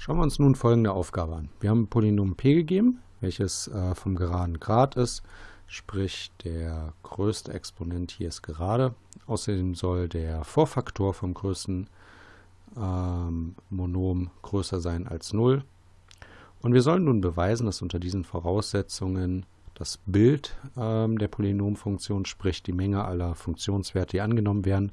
Schauen wir uns nun folgende Aufgabe an. Wir haben ein Polynom p gegeben, welches äh, vom geraden Grad ist, sprich der größte Exponent hier ist gerade. Außerdem soll der Vorfaktor vom größten ähm, Monom größer sein als 0. Und wir sollen nun beweisen, dass unter diesen Voraussetzungen das Bild ähm, der Polynomfunktion, sprich die Menge aller Funktionswerte, die angenommen werden,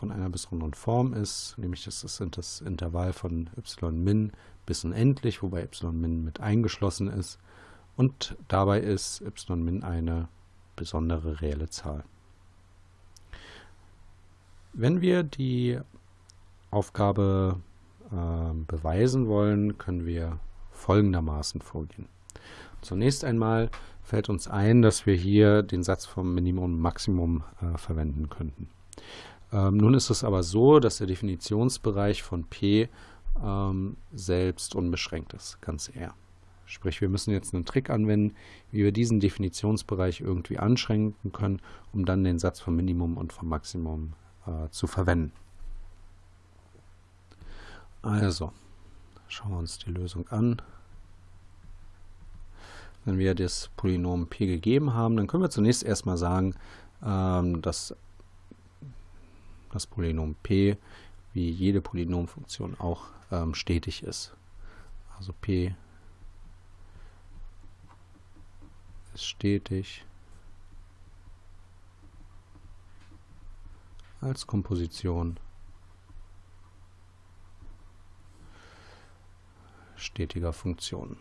von einer besonderen Form ist, nämlich das ist das Intervall von y min bis unendlich, wobei y min mit eingeschlossen ist. Und dabei ist y min eine besondere reelle Zahl. Wenn wir die Aufgabe äh, beweisen wollen, können wir folgendermaßen vorgehen. Zunächst einmal fällt uns ein, dass wir hier den Satz vom Minimum und Maximum äh, verwenden könnten. Ähm, nun ist es aber so, dass der Definitionsbereich von P ähm, selbst unbeschränkt ist, ganz R. Sprich, wir müssen jetzt einen Trick anwenden, wie wir diesen Definitionsbereich irgendwie anschränken können, um dann den Satz vom Minimum und vom Maximum äh, zu verwenden. Also, schauen wir uns die Lösung an. Wenn wir das Polynom p gegeben haben, dann können wir zunächst erstmal sagen, ähm, dass das Polynom p wie jede Polynomfunktion auch ähm, stetig ist. Also p ist stetig als Komposition stetiger Funktionen.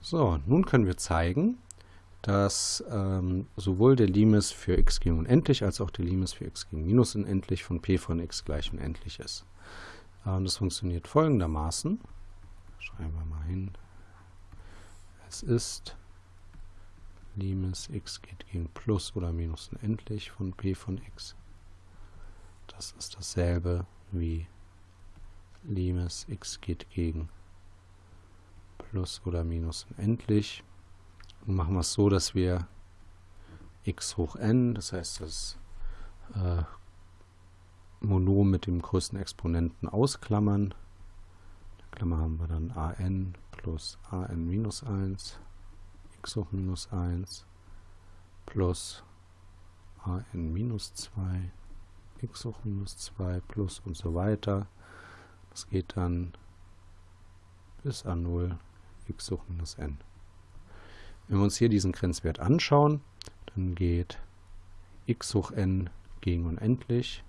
So, nun können wir zeigen, dass ähm, sowohl der Limes für x gegen unendlich als auch der Limes für x gegen minus unendlich von p von x gleich unendlich ist. Ähm, das funktioniert folgendermaßen. Schreiben wir mal hin. Es ist Limes x geht gegen plus oder minus unendlich von p von x. Das ist dasselbe wie Limes x geht gegen plus oder minus unendlich machen wir es so, dass wir x hoch n, das heißt das äh, Monom mit dem größten Exponenten ausklammern. In der Klammer haben wir dann an plus an minus 1, x hoch minus 1 plus an minus 2, x hoch minus 2 plus und so weiter. Das geht dann bis a 0, x hoch minus n. Wenn wir uns hier diesen Grenzwert anschauen, dann geht x hoch n gegen unendlich.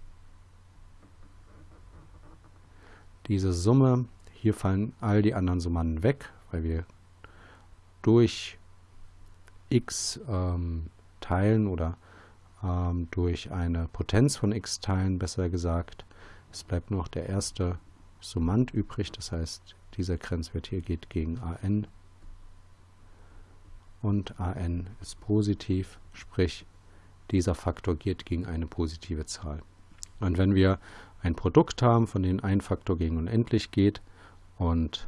Diese Summe, hier fallen all die anderen Summanden weg, weil wir durch x ähm, teilen oder ähm, durch eine Potenz von x teilen, besser gesagt. Es bleibt nur noch der erste Summand übrig, das heißt, dieser Grenzwert hier geht gegen an und an ist positiv, sprich dieser Faktor geht gegen eine positive Zahl. Und wenn wir ein Produkt haben, von dem ein Faktor gegen unendlich geht und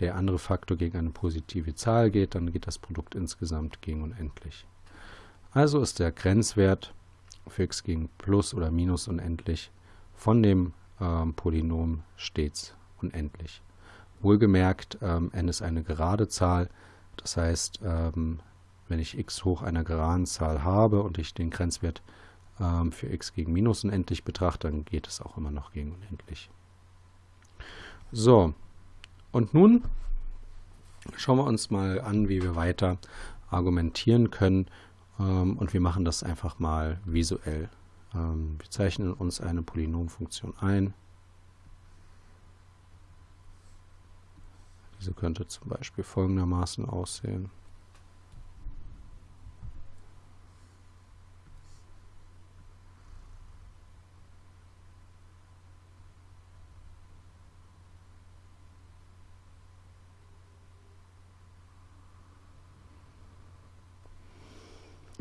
der andere Faktor gegen eine positive Zahl geht, dann geht das Produkt insgesamt gegen unendlich. Also ist der Grenzwert für x gegen plus oder minus unendlich von dem ähm, Polynom stets unendlich. Wohlgemerkt, ähm, n ist eine gerade Zahl, das heißt, ähm, wenn ich x hoch einer geraden Zahl habe und ich den Grenzwert ähm, für x gegen minus unendlich betrachte, dann geht es auch immer noch gegen unendlich. So, und nun schauen wir uns mal an, wie wir weiter argumentieren können. Ähm, und wir machen das einfach mal visuell. Ähm, wir zeichnen uns eine Polynomfunktion ein. Diese könnte zum Beispiel folgendermaßen aussehen.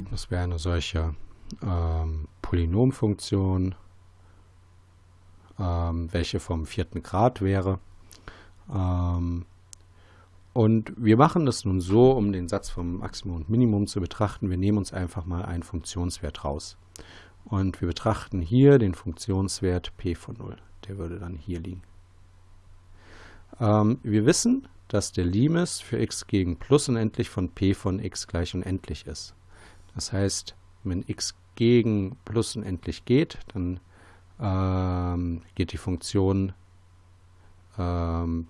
Das wäre eine solche ähm, Polynomfunktion, ähm, welche vom vierten Grad wäre. Ähm, und wir machen das nun so, um den Satz vom Maximum und Minimum zu betrachten. Wir nehmen uns einfach mal einen Funktionswert raus. Und wir betrachten hier den Funktionswert p von 0. Der würde dann hier liegen. Ähm, wir wissen, dass der Limes für x gegen plus unendlich von p von x gleich unendlich ist. Das heißt, wenn x gegen plus unendlich geht, dann ähm, geht die Funktion, ähm,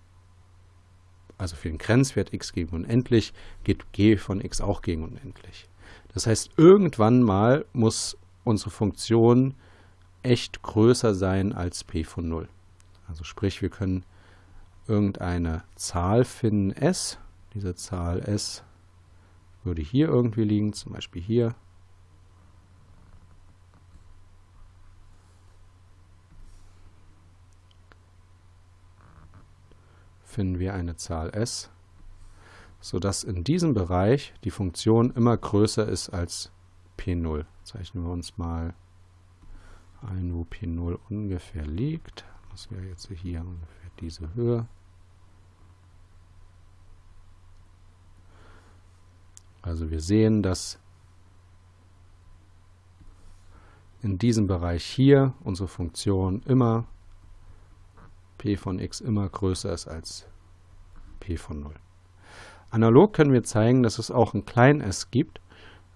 also für den Grenzwert x gegen unendlich, geht g von x auch gegen unendlich. Das heißt, irgendwann mal muss unsere Funktion echt größer sein als p von 0. Also sprich, wir können irgendeine Zahl finden, s. Diese Zahl s würde hier irgendwie liegen, zum Beispiel hier. Finden wir eine Zahl s, sodass in diesem Bereich die Funktion immer größer ist als p0. Zeichnen wir uns mal ein, wo p0 ungefähr liegt. Das wäre jetzt hier ungefähr diese Höhe. Also wir sehen, dass in diesem Bereich hier unsere Funktion immer p von x immer größer ist als p von 0. Analog können wir zeigen, dass es auch ein klein s gibt,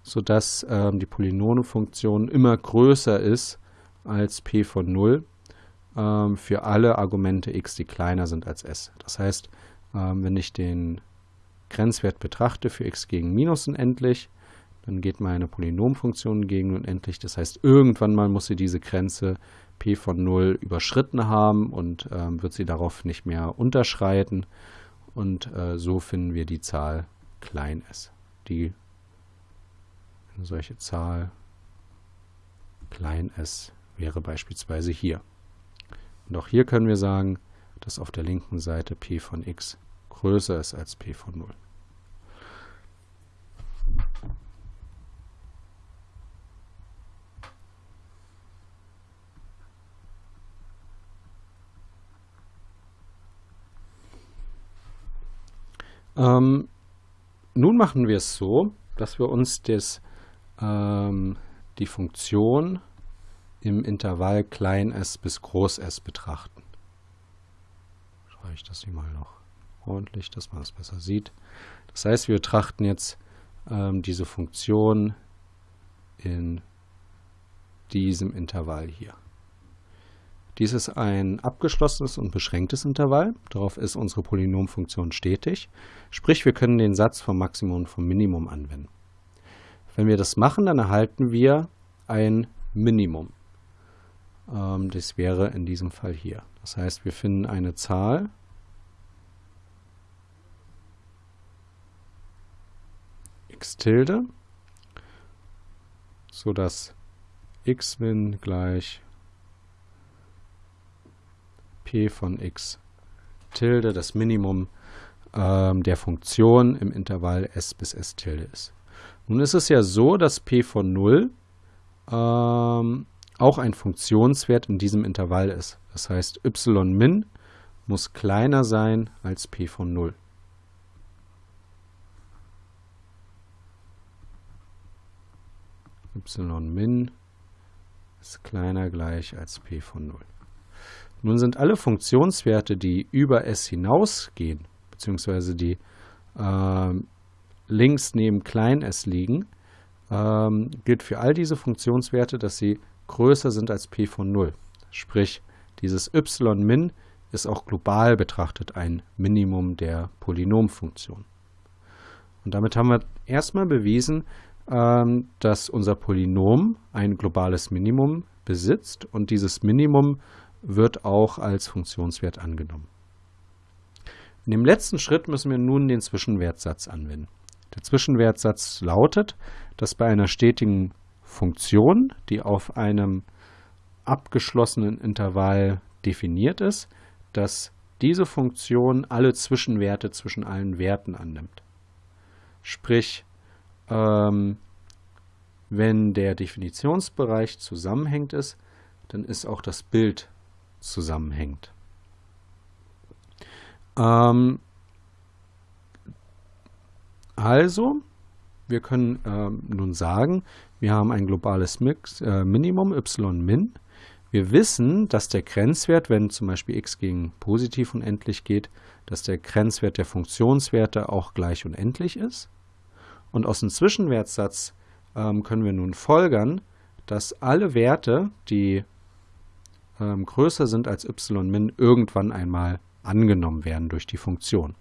sodass ähm, die Polynomfunktion immer größer ist als p von 0 ähm, für alle Argumente x, die kleiner sind als s. Das heißt, ähm, wenn ich den Grenzwert betrachte für x gegen minus unendlich, dann geht meine Polynomfunktion gegen unendlich. Das heißt, irgendwann mal muss sie diese Grenze p von 0 überschritten haben und ähm, wird sie darauf nicht mehr unterschreiten. Und äh, so finden wir die Zahl klein s. Die eine solche Zahl klein s wäre beispielsweise hier. Und auch hier können wir sagen, dass auf der linken Seite p von x größer ist als p von 0. Ähm, nun machen wir es so, dass wir uns das, ähm, die Funktion im Intervall klein s bis groß s betrachten. Schreibe ich das hier mal noch ordentlich, dass man es besser sieht. Das heißt, wir betrachten jetzt ähm, diese Funktion in diesem Intervall hier. Dies ist ein abgeschlossenes und beschränktes Intervall. Darauf ist unsere Polynomfunktion stetig. Sprich, wir können den Satz vom Maximum und vom Minimum anwenden. Wenn wir das machen, dann erhalten wir ein Minimum. Ähm, das wäre in diesem Fall hier. Das heißt, wir finden eine Zahl, x tilde, sodass xmin gleich p von x tilde das Minimum ähm, der Funktion im Intervall s bis s tilde ist. Nun ist es ja so, dass p von 0 ähm, auch ein Funktionswert in diesem Intervall ist. Das heißt, y min muss kleiner sein als p von 0. y min ist kleiner gleich als p von 0. Nun sind alle Funktionswerte, die über s hinausgehen, beziehungsweise die äh, links neben klein s liegen, ähm, gilt für all diese Funktionswerte, dass sie größer sind als p von 0. Sprich, dieses y min ist auch global betrachtet ein Minimum der Polynomfunktion. Und damit haben wir erstmal bewiesen, ähm, dass unser Polynom ein globales Minimum besitzt und dieses Minimum wird auch als Funktionswert angenommen. In dem letzten Schritt müssen wir nun den Zwischenwertsatz anwenden. Der Zwischenwertsatz lautet, dass bei einer stetigen Funktion, die auf einem abgeschlossenen Intervall definiert ist, dass diese Funktion alle Zwischenwerte zwischen allen Werten annimmt. Sprich, ähm, wenn der Definitionsbereich zusammenhängt ist, dann ist auch das Bild zusammenhängt. Ähm, also wir können äh, nun sagen, wir haben ein globales Mix, äh, Minimum y-min. Wir wissen, dass der Grenzwert, wenn zum Beispiel x gegen positiv unendlich geht, dass der Grenzwert der Funktionswerte auch gleich unendlich ist. Und aus dem Zwischenwertsatz ähm, können wir nun folgern, dass alle Werte, die ähm, größer sind als y-min, irgendwann einmal angenommen werden durch die Funktion.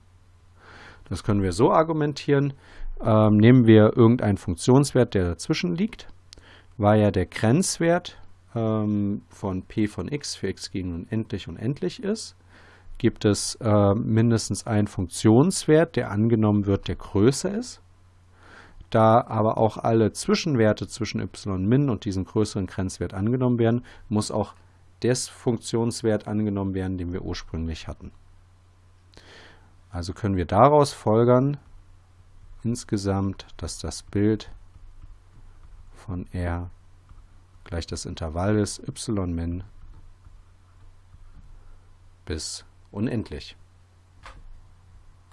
Das können wir so argumentieren. Ähm, nehmen wir irgendeinen Funktionswert, der dazwischen liegt, weil ja der Grenzwert ähm, von p von x für x gegen unendlich unendlich ist, gibt es äh, mindestens einen Funktionswert, der angenommen wird, der größer ist. Da aber auch alle Zwischenwerte zwischen y-min und diesem größeren Grenzwert angenommen werden, muss auch des Funktionswert angenommen werden, den wir ursprünglich hatten. Also können wir daraus folgern, insgesamt, dass das Bild von R gleich das Intervall ist y min bis unendlich.